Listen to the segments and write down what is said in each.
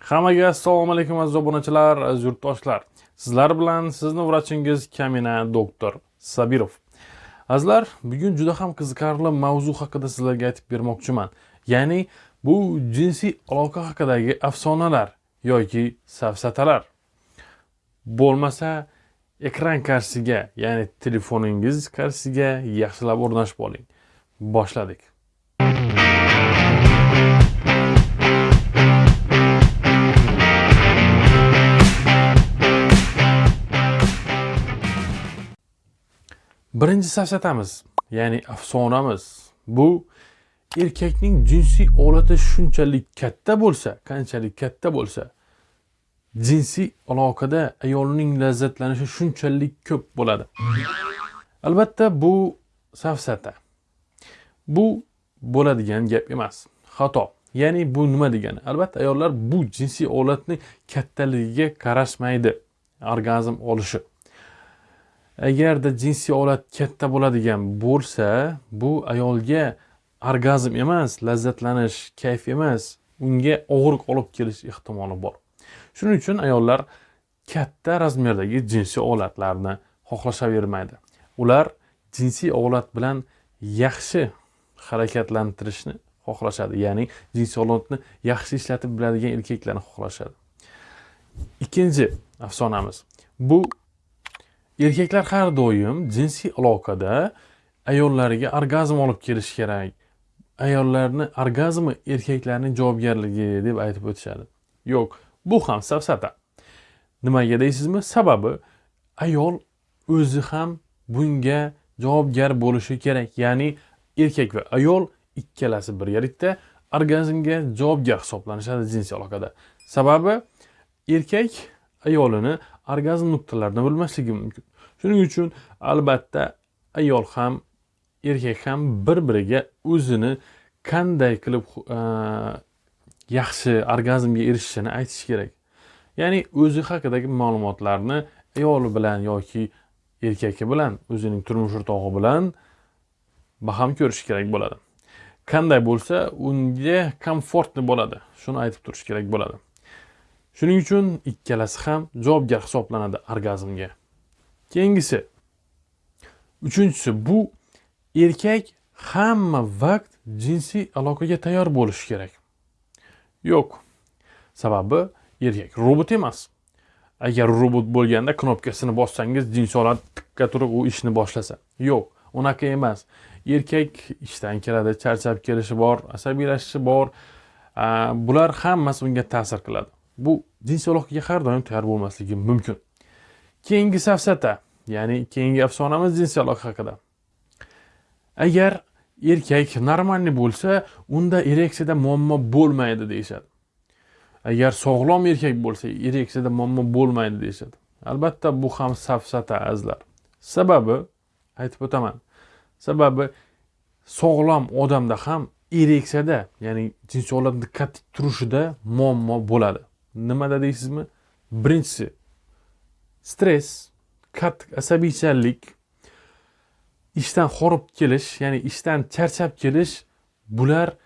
Hammaga assalomu alaykum aziz obunachilar, aziz yurtdoshlar. Sizlar bilan sizni vrachingiz Kamina doktor Sabirov. Azizlar, bugun juda ham qiziqarli mavzu haqida sizlarga aytib bermoqchiman. Ya'ni bu jinsiy aloqa haqidagi afsonalar yoki safsatalar. Bo'lmasa ekran qarshisiga, ya'ni telefoningiz qarshisiga yaxshilab o'rnashib oling. Boshladik. Birinchi safsatamiz, ya'ni afsonamiz bu erkakning jinsiy olati shunchalik katta bo'lsa, qanchalik katta bo'lsa, jinsiy aloqada ayolning lazzatlanishi shunchalik ko'p bo'ladi. Albatta bu safsata. Bu bo'ladigan gap emas. Xato. Ya'ni bu nima degani? Albatta ayollar bu jinsiy olatni kattaligiga qarashmaydi orgazm olishi. Agarda jinsiy olat katta bo'ladigan bo'lsa bu ayolga orgazm emas lazzatlanish kayf emas. Unga og'riq olib kelish ehtimoli bor. Shuning uchun ayollar katta razmerdagi jinsiy olatlarni xohlashavermaydi ular jinsiy olat bilan yaxshi harakatlantirishni xohlashadi ya'ni jinsiy olatni yaxshi ishlatib biladigan erkaklarni xohlashadi. Ikkinchi afsonamiz. Bu erkaklar har doim jinsiy aloqada ayollariga orgazm olib kelish kerak. Ayollarni orgazmi erkaklarning javobgarligi deb aytib o'tishadi. Yo'q bu ham safsata. Nimaga deysizmi? Sababi ayol o'zi ham bunga javobgar bo'lishi kerak. Ya'ni erkak va ayol ikkalasi birgalikda orgazmga javobgar hisoblanishadi jinsiy aloqada. Sababi erkak ayolini orgazm nuqtalarini bilmasligi mumkin. Shuning uchun albatta ayol ham erkak ham bir biriga o'zini qanday qilib e, yaxshi orgazmga erishishini aytishi kerak. Ya'ni o'zi haqidagi ma'lumotlarni ayoli bilan yoki erkagi bilan o'zining turmush o'rtog'i bilan baham ko'rish kerak bo'ladi. Qanday bo'lsa unga komfortni bo'ladi. Shuni aytib turish kerak bo'ladi. Shuning uchun ikkalasi ham javobgar hisoblanadi orgazmga. Keyingisi. Uchinchisi bu erkak hamma vaqt jinsiy aloqaga tayyor bo'lishi kerak. Yo'q. Sababi erkak robot emas. Agar robot bo'lganda knopkasini bossangiz jinsiy olat tikka turib u ishni boshlasa. Yo'q unaqa emas. Erkak ishdan keladi charchab kelishi bor asabiylashishi bor. Bular hammasi unga ta'sir qiladi. Bu jinsiy aloqaga har doim tayyor bo'lmasligi mumkin. Keyingi safsata ya'ni keyingi afsonamiz jinsiy aloqa haqida. Agar erkak normalniy bo'lsa unda ereksiyada muammo bo'lmaydi deyishadi. Agar sog'lom erkak bo'lsa ereksiyada muammo bo'lmaydi deyishadi. Albatta bu ham safsata azizlar. Sababi aytib o'taman sababi sog'lom odamda ham ereksiyada ya'ni jinsiy olatni katta turishida muammo bo'ladi. Nimada deysizmi birinchisi stress qattiq asabiychanlik ishdan horib kelish ya'ni ishdan charchab kelish bular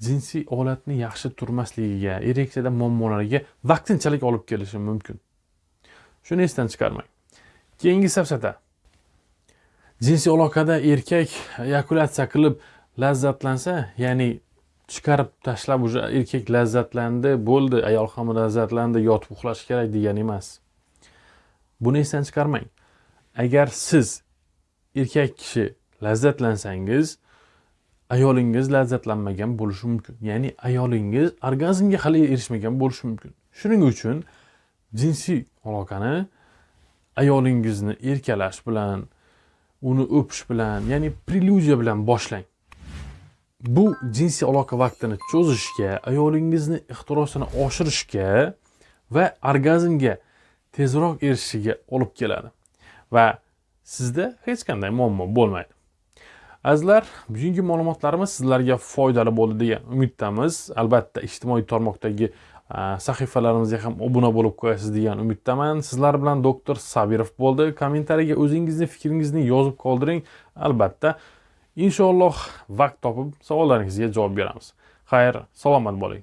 jinsiy holatni yaxshi turmasligiga ereksiyada muammolarga vaqtinchalik olib kelishi mumkin. Shuni esdan chiqarmang. Keyingi safsata. Jinsiy aloqada erkak eyakulyatsiya qilib lazzatlansa ya'ni chiqarib tashlab уже erkak lazzatlandi bo'ldi ayol ham lazzatlandi yotib uxlash kerak degani emas. Buni esdan chiqarmang. Agar siz erkak kishi lazzatlansangiz ayolingiz lazzatlanmagan bo'lishi mumkin. Ya'ni ayolingiz orgazmga hali erishmagan bo'lishi mumkin. Shuning uchun jinsiy aloqani ayolingizni erkalash bilan uni o'pish bilan ya'ni preludiya bilan boshlang. Bu jinsiy aloqa vaqtini cho'zishga ayolingizni ixtirosini oshirishga va orgazmga tezroq erishishiga olib keladi. Va sizda hech qanday muammo bo'lmaydi. Azizlar bugungi ma'lumotlarimiz sizlarga foydali bo'ldi degan umiddamiz. Albatta ijtimoiy tarmoqdagi sahifalarimizga ham obuna bo'lib qo'yasiz degan umiddaman. Sizlar bilan doktor sabirov bo'ldi. Kommentariyga o'zingizni fikringizni yozib qoldiring. Albatta inshaalloh vaqt topib savollaringizga javob beramiz. Xayr salomat bo'ling.